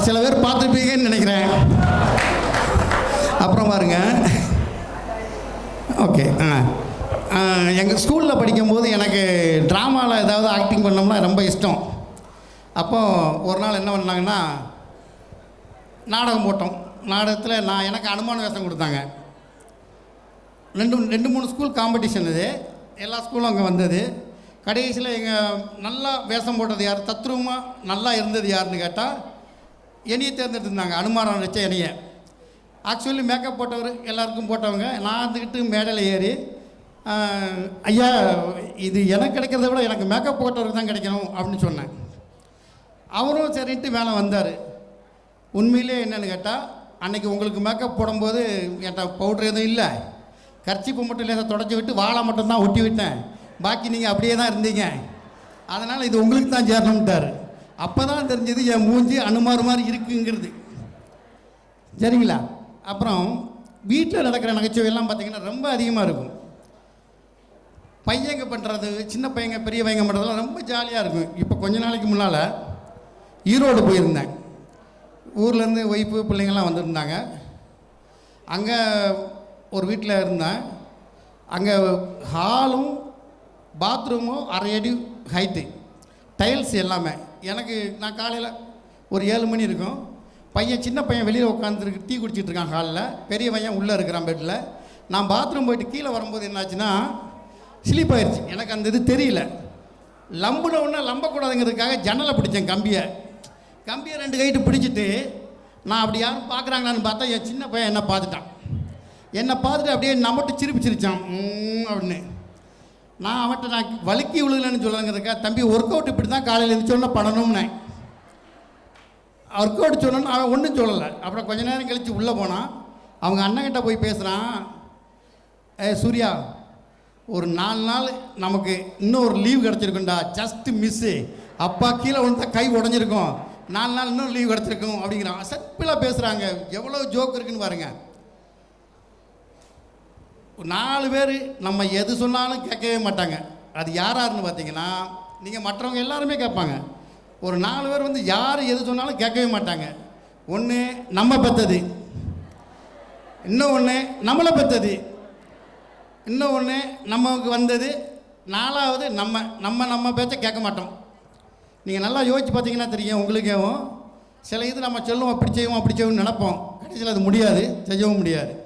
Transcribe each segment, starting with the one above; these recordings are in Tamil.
சில பேர் பார்த்துருப்பீங்கன்னு நினைக்கிறேன். அப்புறம் பாருங்க. ஓகே ஆ. எங்கள் ஸ்கூலில் படிக்கும்போது எனக்கு ட்ராமாவில் ஏதாவது ஆக்டிங் பண்ணோம்னா ரொம்ப இஷ்டம். அப்போது ஒரு நாள் என்ன பண்ணாங்கன்னா நாடகம் போட்டோம். நாடகத்தில் நான் எனக்கு அனுமான வேஷம் கொடுத்தாங்க. ரெண்டு ரெண்டு மூணு ஸ்கூல் காம்படிஷன் இது. எல்லா ஸ்கூலும் அங்கே வந்தது. கடைசியில் எங்கள் நல்லா வேஷம் போட்டது யார்? தத்ரூபமாக நல்லா இருந்தது யாருன்னு கேட்டால் என்னையை தேர்ந்தெடுத்திருந்தாங்க. அனுமானம் வச்ச என்னைய. ஆக்சுவலி மேக்கப் போட்டவர் எல்லாருக்கும் போட்டவங்க. நான் இருந்துக்கிட்டு மேடையில் ஏறி ஐயா இது எனக்கு கிடைக்கிறத விட எனக்கு மேக்கப் போட்டவருக்கு தான் கிடைக்கணும் அப்படின்னு சொன்னேன். அவரும் சரின்ட்டு மேலே வந்தார். உண்மையிலே என்னென்னு கேட்டால் அன்னைக்கு உங்களுக்கு மேக்கப் போடும்போது என்கிட்ட பவுட்ரு எதுவும் இல்லை. கர்ச்சிப்பு மட்டும் லேசாக தொடச்சி விட்டு வாழை மட்டும் தான் ஒட்டி விட்டேன். பாக்கி நீங்கள் அப்படியே தான் இருந்தீங்க. அதனால் இது உங்களுக்கு தான் சேரணும்ட்டார். அப்போ தான் தெரிஞ்சது என் மூஞ்சி அனுமார் மாதிரி இருக்குங்கிறது. சரிங்களா? அப்புறம் வீட்டில் நடக்கிற நகைச்சுவையெல்லாம் பார்த்தீங்கன்னா ரொம்ப அதிகமாக இருக்கும். பையங்க பண்ணுறது சின்ன பையங்க பெரிய பையங்க பண்ணுறதுலாம் ரொம்ப ஜாலியாக இருக்கும். இப்போ கொஞ்ச நாளைக்கு முன்னால் ஈரோடு போயிருந்தேன். ஊர்லேருந்து ஒய்ஃபு பிள்ளைங்கள்லாம் வந்திருந்தாங்க. அங்கே ஒரு வீட்டில் இருந்தேன். அங்கே ஹாலும் பாத்ரூமும் அரை அடி ஹைட்டு டைல்ஸ் எல்லாமே. எனக்கு நான் காலையில் ஒரு ஏழு மணி இருக்கும். பையன் சின்ன பையன் வெளியில் உட்காந்துருக்கு டீ குடிச்சிட்டு இருக்கான் ஹாலில். பெரிய பையன் உள்ளே இருக்கிறான் பெட்டில் நான் பாத்ரூம் போயிட்டு கீழே வரும்போது என்னாச்சுன்னா ஸ்லீப் ஆயிடுச்சு எனக்கு அந்த இது தெரியல. லம்புன உடனே லம்பக்கூடாதுங்கிறதுக்காக ஜன்னலை பிடிச்சேன் கம்பியை. கம்பியை ரெண்டு கைட்டு பிடிச்சிட்டு நான் அப்படி யாரும் பார்க்குறாங்களான்னு பார்த்தா என் சின்ன பையன் என்னை பார்த்துட்டான். என்னை பார்த்துட்டு அப்படியே நம்மட்டு சிரிப்பு சிரிச்சான். அப்படின்னு. நான் அவன்கிட்ட நான் வலுக்கி விழுகலன்னு சொல்லுங்கிறதுக்கா தம்பி ஒர்க் அவுட் இப்படி தான் காலையில் எழுந்திரிச்சோன்னா பண்ணணும்னே ஒர்க் அவுட் சொன்னோன்னு அவன் ஒன்றும் சொல்லலை. அப்புறம் கொஞ்ச நேரம் கழித்து உள்ளே போனான். அவங்க அண்ணன்கிட்ட போய் பேசுகிறான் ஏ சூர்யா ஒரு நாலு நாள் நமக்கு இன்னும் ஒரு லீவ் கிடச்சிருக்குண்டா ஜஸ்ட் மிஸ்ஸு அப்பா கீழே விழுந்தா கை உடஞ்சிருக்கும். நாலு நாள் இன்னும் லீவ் கிடச்சிருக்கும். அப்படிங்கிறான் சிம்பிளாக பேசுகிறாங்க எவ்வளோ ஜோக் இருக்குன்னு பாருங்கள் நாலு பேர் நம்ம எது சொன்னாலும் கேட்கவே மாட்டாங்க. அது யார் யாருன்னு பார்த்தீங்கன்னா நீங்கள் மற்றவங்க எல்லாருமே கேட்பாங்க. ஒரு நாலு பேர் வந்து யார் எது சொன்னாலும் கேட்கவே மாட்டாங்க. ஒன்று நம்ம பெற்றது இன்னும் ஒன்று நம்மளை பெற்றது இன்னும் ஒன்று நமக்கு வந்தது. நாலாவது நம்ம நம்ம நம்ம பேச்சை கேட்க மாட்டோம். நீங்கள் நல்லா யோசிச்சு பார்த்தீங்கன்னா தெரியும் உங்களுக்கேவும். சில இது நம்ம சொல்லுவோம் அப்படி செய்வோம் அப்படி செய்வோம்னு நினைப்போம். கடைசியில் அது முடியாது செய்யவும் முடியாது.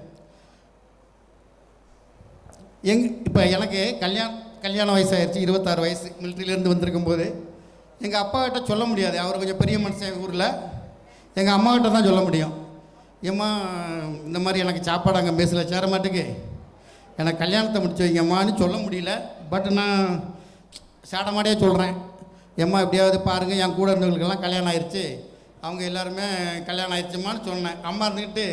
எங் இப்போ எனக்கு கல்யாணம் கல்யாண வயசாகிடுச்சு இருபத்தாறு வயசு மிலிட்ரியிலேருந்து வந்திருக்கும் போது எங்கள் அப்பாக்கிட்ட சொல்ல முடியாது. அவர் கொஞ்சம் பெரிய மனுஷன் ஊரில். எங்கள் அம்மாக்கிட்ட தான் சொல்ல முடியும். ஏம்மா இந்த மாதிரி எனக்கு சாப்பாடு அங்கே மெஸ்ஸில் சேர மாட்டுக்கு எனக்கு கல்யாணத்தை முடிச்சு வைங்கம்மான்னு சொல்ல முடியல. பட் நான் சாடமாடியே சொல்கிறேன் ஏம்மா எப்படியாவது பாருங்கள் என் கூட இருந்தவங்களுக்கெல்லாம் கல்யாணம் ஆயிடுச்சு அவங்க எல்லாருமே கல்யாணம் ஆயிடுச்சுமான்னு சொன்னேன். அம்மா இருந்துக்கிட்டு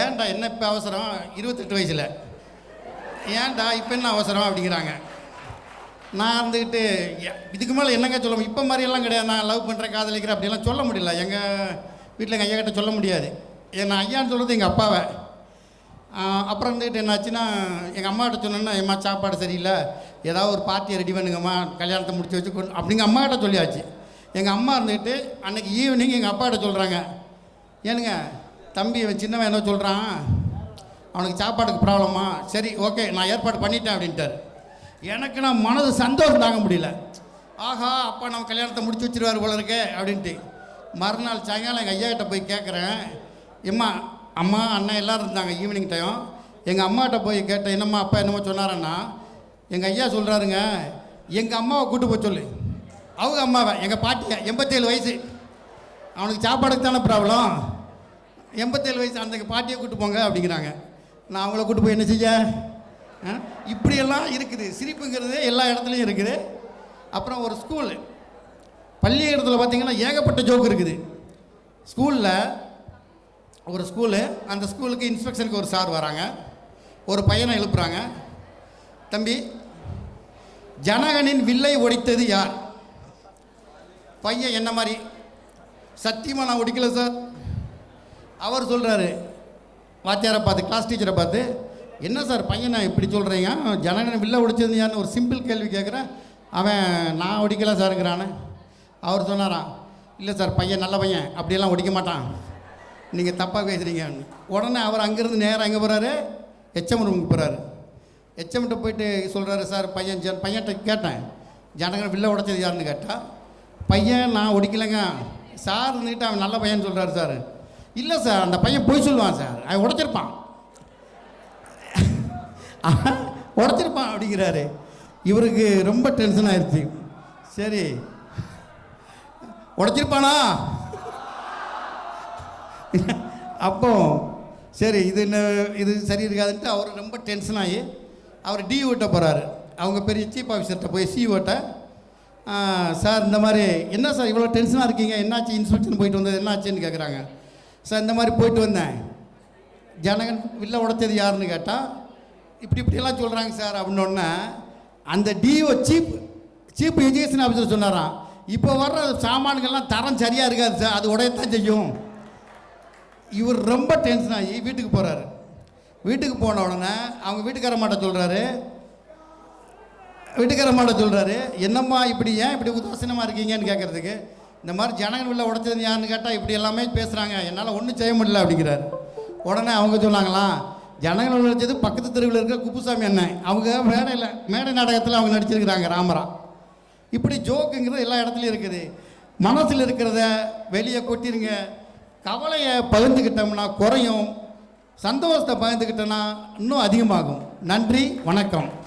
ஏன்டா என்ன இப்போ அவசரம்? இருபத்தெட்டு வயசில். ஏன்டா இப்போ என்ன அவசரம் அப்படிங்கிறாங்க. நான் இருந்துக்கிட்டு எ- இதுக்கு மேலே என்னங்க சொல்ல இப்போ மாதிரியெல்லாம் கிடையாது. நான் லவ் பண்ணுறேன் காதலிக்கிறேன் அப்படிலாம் சொல்ல முடியல. எங்கள் வீட்டில் எங்கள் ஐயா கிட்ட சொல்ல முடியாது. ஏன்னா ஐயான்னு சொல்கிறது எங்கள் அப்பாவை. அப்புறம் இருந்துக்கிட்டு என்னாச்சுன்னா எங்கள் அம்மாக்கிட்ட சொன்னேன்னா எம்மா சாப்பாடு சரியில்லை. ஏதாவது ஒரு பார்ட்டியை ரெடி பண்ணுங்கம்மா. கல்யாணத்தை முடிச்சு வச்சு கொண்டு அப்படிங்க அம்மாகிட்ட சொல்லியாச்சு. எங்கள் அம்மா இருந்துக்கிட்டு அன்றைக்கி ஈவினிங் எங்கள் அப்பாகிட்ட சொல்கிறாங்க ஏனுங்க தம்பி சின்னவன் என்ன சொல்கிறான் அவனுக்கு சாப்பாட்டுக்கு ப்ராப்ளமா? சரி ஓகே நான் ஏற்பாடு பண்ணிட்டேன் அப்படின்ட்டார். எனக்கு நான் மனது சந்தோஷம் தாங்க முடியல. ஆஹா அப்பா நம்ம கல்யாணத்தை முடிச்சு வச்சிருவார் போல இருக்கே அப்படின்ட்டு. மறுநாள் சாயங்காலம் எங்கள் ஐயா கிட்ட போய் கேட்குறேன் எம்மா அம்மா அண்ணன் எல்லோரும் இருந்தாங்க ஈவினிங் டைம் எங்கள் அம்மாகிட்ட போய் கேட்டேன் என்னம்மா அப்பா என்னமோ சொன்னாரன்னா எங்கள் ஐயா சொல்கிறாருங்க எங்கள் அம்மாவை கூட்டு போய் சொல்லு. அவங்க அம்மாவை எங்கள் பாட்டியை எண்பத்தேழு வயசு. அவனுக்கு சாப்பாடுக்கு தானே ப்ராப்ளம். எண்பத்தேழு வயசு அந்த பாட்டியை கூட்டு போங்க அப்படிங்கிறாங்க. நான் அவங்கள கூட்டு போய் என்ன செய்ய? இப்படியெல்லாம் இருக்குது. சிரிப்புங்கிறது எல்லா இடத்துலையும் இருக்குது. அப்புறம் ஒரு ஸ்கூல் பள்ளியிடத்தில் பார்த்தீங்கன்னா ஏகப்பட்ட ஜோக் இருக்குது. ஸ்கூலில் ஒரு ஸ்கூலு அந்த ஸ்கூலுக்கு இன்ஸ்பெக்ஷனுக்கு ஒரு சார் வராங்க. ஒரு பையனை எழுப்புறாங்க. தம்பி ஜனகனின் வில்லை ஒடித்தது யார்? பையன் என்ன மாதிரி சத்தியமாக நான் ஒடிக்கல சார் அவர் சொல்கிறாரு வாத்தியாரை பார்த்து கிளாஸ் டீச்சரை பார்த்து என்ன சார் பையனை இப்படி சொல்கிறீங்க ஜனகன் வில்ல ஒடிச்சிருந்தியான்னு ஒரு சிம்பிள் கேள்வி கேட்குறேன். அவன் நான் ஒடிக்கல சாருங்கிறானே அவர் சொன்னாரான் இல்லை சார் பையன் நல்ல பையன். அப்படியெல்லாம் ஒடிக்க மாட்டான். நீங்கள் தப்பாக பேசுகிறீங்கன்னு உடனே அவர் அங்கேருந்து நேராக எங்கே போகிறாரு எச்எம் ரூமுக்கு போகிறாரு எச்எம்கிட்ட போயிட்டு சொல்கிறாரு சார் பையன் ஜன் பையன்கிட்ட கேட்டேன். ஜனகன் வில்ல உடைச்சது யாருன்னு கேட்டால் பையன் நான் ஒடிக்கலைங்க. சார் இருந்துக்கிட்டு அவன் நல்ல பையன் சொல்கிறாரு சார். இல்லை சார் அந்த பையன் பொய் சொல்லுவான் சார். அவன் உடைச்சிருப்பான். உடச்சிருப்பான் அப்படிங்கிறாரு. இவருக்கு ரொம்ப டென்ஷன் ஆயிடுச்சு சரி. உடச்சிருப்பானா? அப்போ சரி இது என்ன இது சரி இருக்காதுன்ட்டு அவர் ரொம்ப டென்ஷன் ஆகி அவர் டி ஓட்ட போகிறாரு அவங்க பெரிய சீஃப் ஆஃபீஸர்கிட்ட போய் சி ஓட்ட சார் இந்த மாதிரி என்ன சார் இவ்வளோ டென்ஷனாக இருக்கீங்க? என்னாச்சு? இன்ஸ்பெக்ஷன் போயிட்டு வந்தது என்னாச்சுன்னு கேட்குறாங்க சார் இந்த மாதிரி போயிட்டு வந்தேன். ஜனகன் வில்ல உடைச்சது யாருன்னு கேட்டால் இப்படி இப்படியெல்லாம் சொல்கிறாங்க சார் அப்படின்னோடனே அந்த DO chief chief education officer சொன்னாராம் இப்போ வர்ற சாமான்கள்லாம் தரம் சரியாக இருக்காது சார் அது உடையத்தான் செய்யும். இவர் ரொம்ப டென்ஷன் ஆகி வீட்டுக்கு போகிறாரு வீட்டுக்கு போன உடனே அவங்க வீட்டுக்கார மாட்ட சொல்கிறாரு வீட்டுக்கார மாட்ட சொல்கிறாரு என்னம்மா இப்படி ஏன் இப்படி உதாசீனமாக இருக்கீங்கன்னு கேட்குறதுக்கு இந்த மாதிரி ஜனங்கள் உள்ள உடைச்சது யாருன்னு கேட்டால் இப்படி எல்லாமே பேசுகிறாங்க என்னால் ஒன்றும் செய்ய முடியல அப்படிங்கிறார். உடனே அவங்க சொன்னாங்களாம் ஜனங்கள் உழைச்சது பக்கத்து தெருவில் இருக்கிற குப்புசாமி அண்ணன். அவங்க மேடையில் மேடை நாடகத்தில் அவங்க நடிச்சிருக்கிறாங்க ராமரா. இப்படி ஜோக்குங்கிறது எல்லா இடத்துலையும் இருக்குது. மனசில் இருக்கிறத வெளியே கொட்டிருங்க. கவலையை பகிர்ந்துக்கிட்டோம்னா குறையும். சந்தோஷத்தை பகிர்ந்துக்கிட்டோன்னா இன்னும் அதிகமாகும். நன்றி வணக்கம்.